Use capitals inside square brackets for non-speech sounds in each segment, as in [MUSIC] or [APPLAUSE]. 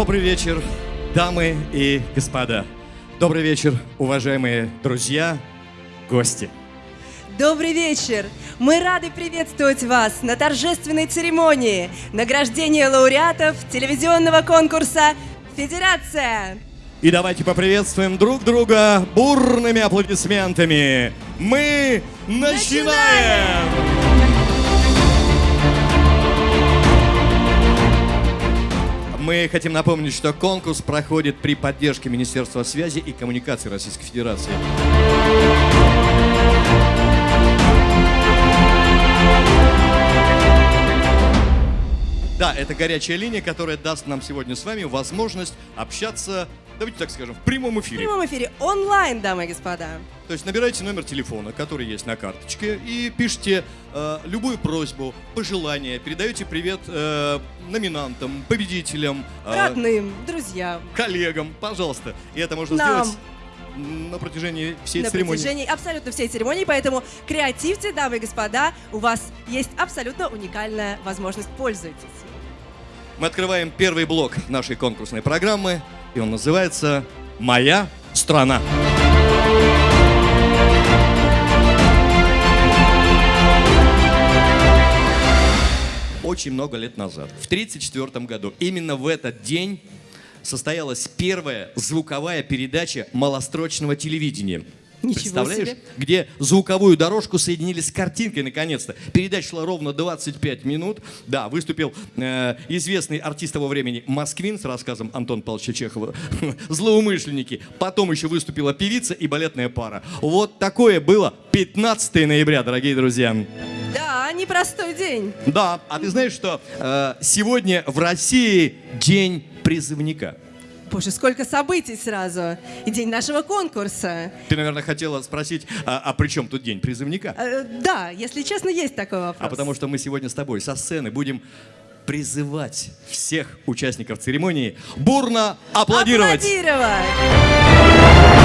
Добрый вечер, дамы и господа. Добрый вечер, уважаемые друзья, гости. Добрый вечер! Мы рады приветствовать вас на торжественной церемонии награждения лауреатов телевизионного конкурса «Федерация». И давайте поприветствуем друг друга бурными аплодисментами. Мы начинаем! Начинаем! Мы хотим напомнить, что конкурс проходит при поддержке Министерства связи и коммуникации Российской Федерации. Да, это горячая линия, которая даст нам сегодня с вами возможность общаться, давайте так скажем, в прямом В эфире. прямом эфире онлайн, дамы и господа. То есть набирайте номер телефона, который есть на карточке, и пишите э, любую просьбу, пожелание, передаете привет э, номинантам, победителям, э, Родным, друзьям. коллегам, пожалуйста. И это можно Нам. сделать на протяжении всей на церемонии. протяжении абсолютно всей церемонии, поэтому креативьте, дамы и господа, у вас есть абсолютно уникальная возможность, пользуйтесь. Мы открываем первый блок нашей конкурсной программы, и он называется «Моя страна». Очень много лет назад, в 1934 году, именно в этот день состоялась первая звуковая передача малострочного телевидения. Ничего Представляешь? себе. Где звуковую дорожку соединили с картинкой наконец-то. Передача шла ровно 25 минут. Да, выступил э, известный артист того времени Москвин с рассказом Антона Павловича Чехова [LAUGHS] «Злоумышленники». Потом еще выступила певица и балетная пара. Вот такое было 15 ноября, дорогие друзья. Непростой день. Да, а ты знаешь, что э, сегодня в России день призывника? Боже, сколько событий сразу. И день нашего конкурса. Ты, наверное, хотела спросить, а, а при чем тут день призывника? Э, да, если честно, есть такой вопрос. А потому что мы сегодня с тобой со сцены будем призывать всех участников церемонии бурно аплодировать. Аплодировать!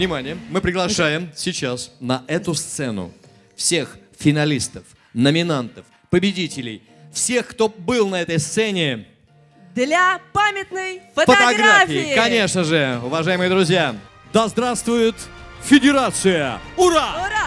Внимание, мы приглашаем сейчас на эту сцену всех финалистов, номинантов, победителей, всех, кто был на этой сцене. Для памятной фотографии. Конечно же, уважаемые друзья. Да здравствует Федерация! Ура! Ура!